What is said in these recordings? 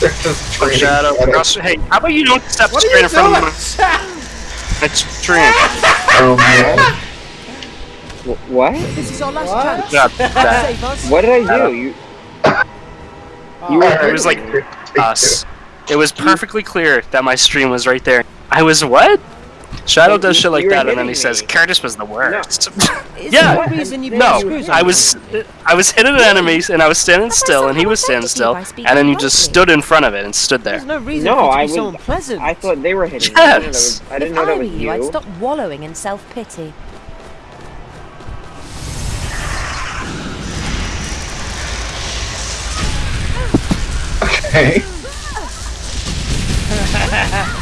There's this train. Shadow. Cross- Hey, how about you don't step What straight in front doing? of my stream? Oh man. What? This is our last What? chance. Yeah, that. Save us. What did I do? You You were- It was like us. It was perfectly clear that my stream was right there. I was what? Shadow does shit like that, and then hitting he says me. Curtis was the worst. Is Yeah. there reason you No, put I was I was hitting an enemy, and I was standing still, and he was standing still, and then you just stood in front of it and stood There's there. no reason No, for I was- so unpleasant. I thought they were hitting me. I didn't know that Yes. was, I didn't know if that was you, you. I'd stop wallowing in self-pity. Okay.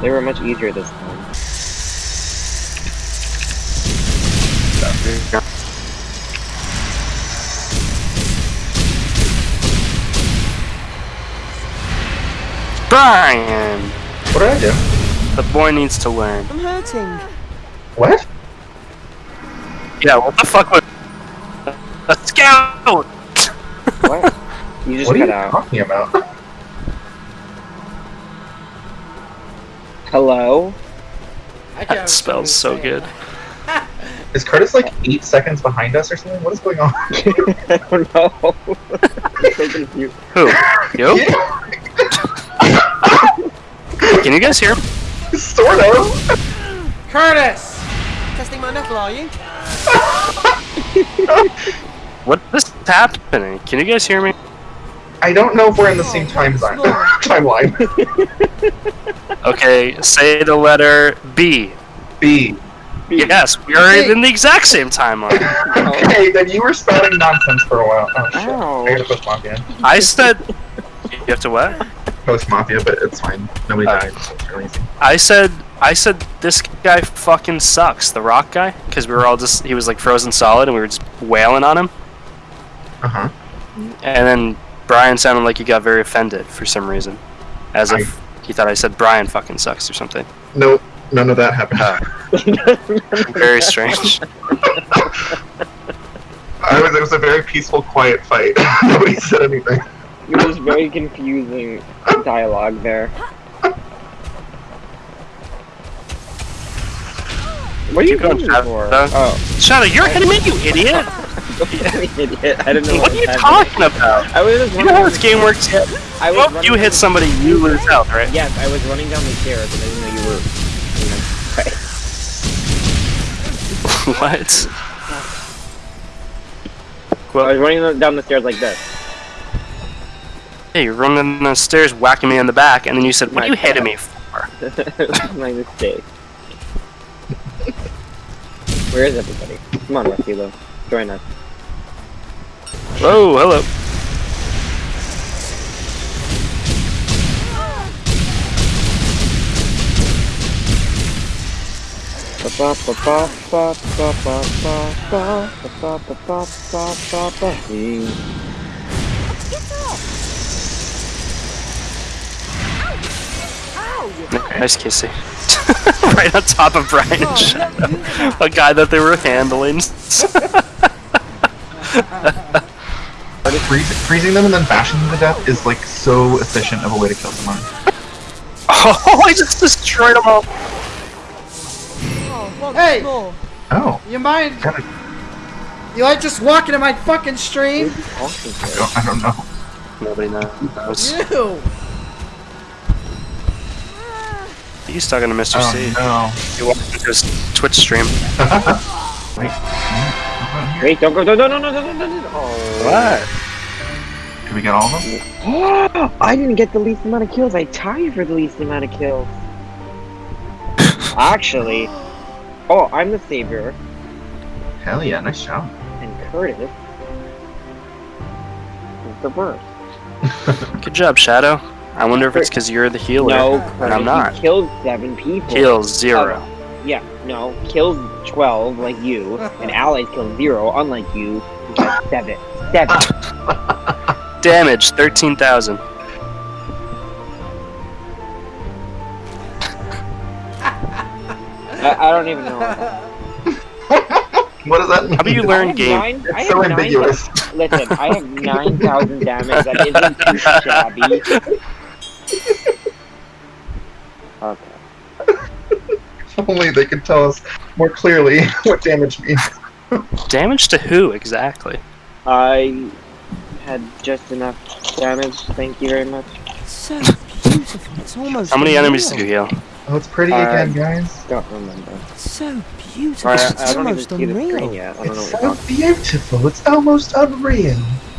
They were much easier this time. Brian, What did I do? the boy needs to learn. I'm hurting. What? Yeah, what the fuck was a scout? What? You just What are you out. talking about? Hello? That smells so understand. good. Is Curtis like eight seconds behind us or something? What is going on? I don't know. I'm so confused. Who? You? Yeah, Can you guys hear? me? sort of. Curtis! Testing my knuckle, are you? What is happening? Can you guys hear me? I don't know if we're in the same time zone. timeline. Okay, say the letter B. B. Yes, we are in the exact same timeline. Okay, then you were spouting nonsense for a while. Oh shit. Ow. I gotta post Mafia. I said. You have to what? Post Mafia, but it's fine. Nobody Uh, died, so it's really easy. I said. I said this guy fucking sucks. The rock guy, because we were all just. He was like frozen solid, and we were just wailing on him. Uh huh. And then Brian sounded like he got very offended for some reason, as if he thought I said Brian fucking sucks or something. No, none of that happened. Very strange. I was, it was a very peaceful, quiet fight. Nobody said anything. It was very confusing dialogue there. What are you Keep going, going for? Uh, Oh, Shadow, you're hitting me, you idiot! idiot! I don't know. What are you talking about? I was just You know how this game works? yet? I was Well, you hit somebody, you lose health, right? Yes, I was running down the stairs and I didn't know you were. You know, what? I was running down the stairs like this. Hey, you're running the stairs, whacking me in the back, and then you said, "What are you hitting me for?" my mistake. Where is everybody? Come on, Rustilo. Join us. Whoa, hello. Nice kissy. right on top of Brian and Shadow. A guy that they were handling. Freeze, freezing them and then bashing them to death is like so efficient of a way to kill someone. oh, I just destroyed them all. Oh, Hey! more. Oh, You mind? God, You like just walking in my fucking stream? I don't, I don't know. Nobody knows. You! He's talking to Mr. Oh C. no. You walked into his Twitch stream. Wait. Mm-hmm. Wait, don't go. No, no, no, no, no, no, no, no. Oh. What? Did we get all of them? I didn't get the least amount of kills. I tied for the least amount of kills. Actually. Oh, I'm the savior. Hell yeah, nice job. And Curtis is the worst. Good job, Shadow. I wonder if it's because you're the healer. No, and I'm not. you killed seven people. Heals zero. Oh. Yeah, no, killed 12 like you, and allies killed zero, unlike you, who god, seven. Seven. Damage, 13,000. I, I don't even know. What does that mean? How about you learn have game? nine- I It's have so nine- ambiguous. Listen, I have 9,000 damage. That isn't too shabby. Okay. If Only they could tell us more clearly what damage means. Damage to who exactly? I had just enough damage. Thank you very much. So beautiful. It's almost. How many unreal. enemies did you heal? Oh, it's pretty Uh, again, guys. Don't remember. So beautiful. I, I It's don't even almost see the unreal. yet. I don't It's what so beautiful. It's almost unreal.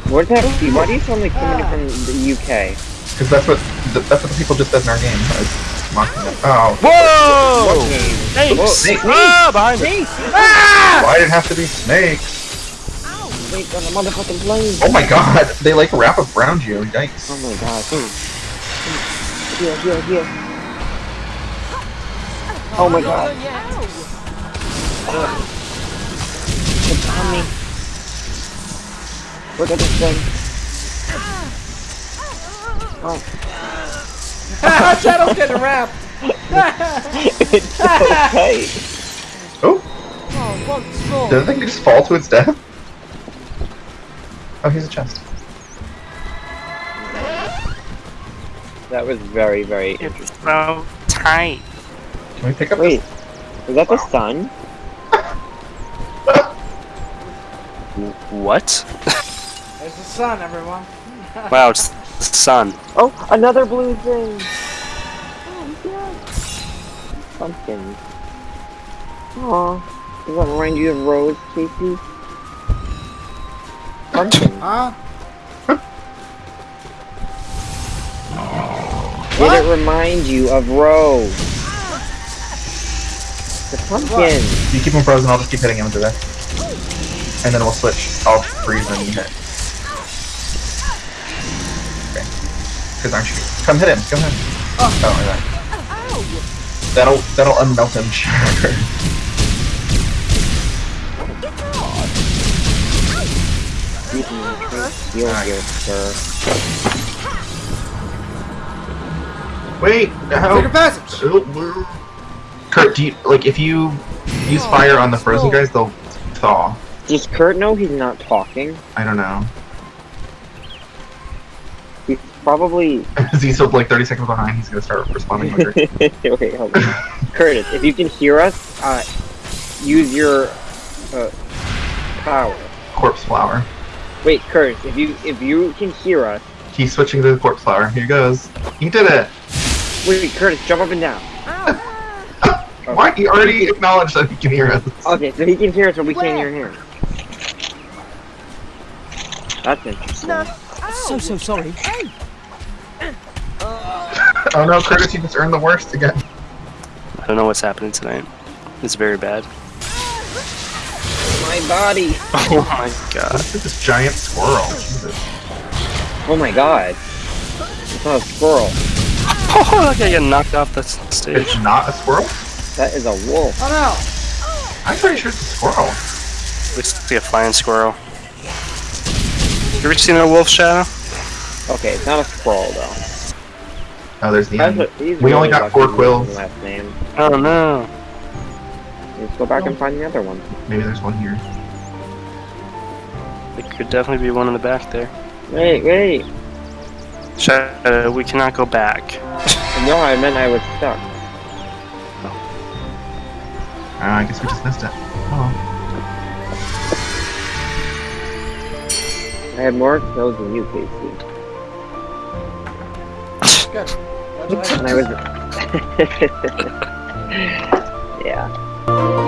Where's that? Why do you sound like coming from the UK? Because that's what the, that's what the people just said in our game. I was mocking them. Oh, Whoa! What? Snakes! Whoa, snake. Ah, behind me! why did it have to be snakes? Wait, on the motherfucking plane. Oh my god, they like wrap around you. Yikes. Oh my god. Here, here, here. Oh my god. It's on me. Look at this thing. Shadow's getting wrapped. it's so tight. Oh, Oh, once more. did the thing just fall to its death? Oh, here's a chest. That was very, very It's interesting. so tight. Can we pick up Wait, this? is that the sun? What? There's the sun, everyone. Wow, it's the sun. Oh, another blue thing. Oh, yeah. Pumpkin. Oh, does that remind you of Rose, Casey? Pumpkin. Huh? Did it remind you of Rose? The pumpkin. If you keep him frozen, I'll just keep hitting him into there. And then we'll switch. I'll freeze and hit. Because aren't you? Come hit him. Come hit him. Oh, like that. That'll that'll unmelt him. Sure. Excuse me, I'm trying to steal here, sir. Wait. Secret No. passage. Kurt, do you like if you use fire on the frozen oh. guys, they'll thaw. Does Kurt know he's not talking? I don't know. He's probably. Is he still like 30 seconds behind? He's gonna start responding quicker. Wait, hold on. Curtis, if you can hear us, uh, use your uh, power. corpse flower. Wait, Curtis, if you if you can hear us, He's switching to the corpse flower. Here goes. He did it. wait, Curtis, jump up and down. Why? He already acknowledged that he can hear us. Okay, so he can hear us, but we can't hear him. That's interesting. So, so sorry. Oh no, Curtis, you just earned the worst again. I don't know what's happening tonight. It's very bad. My body. Oh my god. Look at this giant squirrel? Jesus. Oh my god. It's not a squirrel. Oh, that guy got knocked off the stage. It's not a squirrel? That is a wolf. Oh no. I'm pretty sure it's a squirrel. Looks like a flying squirrel. Have You ever seen a wolf shadow? Okay, it's not a squirrel though. Oh, there's the end. what- he's We only got four quills. Last name. Oh no. Let's go back and find the other one. Maybe there's one here. There could definitely be one in the back there. Wait, wait. Shadow, we cannot go back. No, I meant I was stuck. Uh, I guess we just missed it. Oh. I had more kills than you, Casey. Good. And I was. yeah.